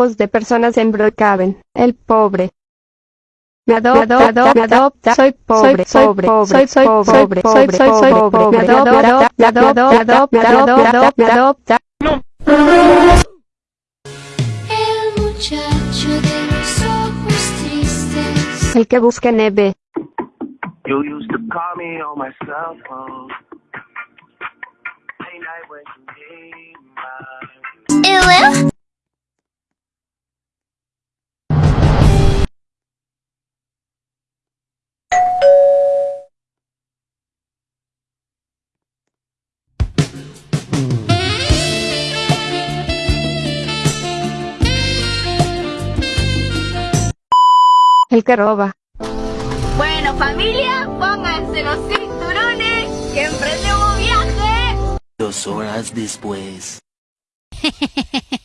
de personas en Brookhaven. El pobre. Me adopta, me adopta, soy pobre, soy pobre, soy soy pobre, soy soy pobre, me adopta, me adopta, me adopta, me adopta, me adopta. El muchacho de los ojos tristes. El que busca neve. You used to call me on my cell phone. Late night when you need my El que roba. Bueno, familia, pónganse los cinturones que emprendemos viaje. Dos horas después.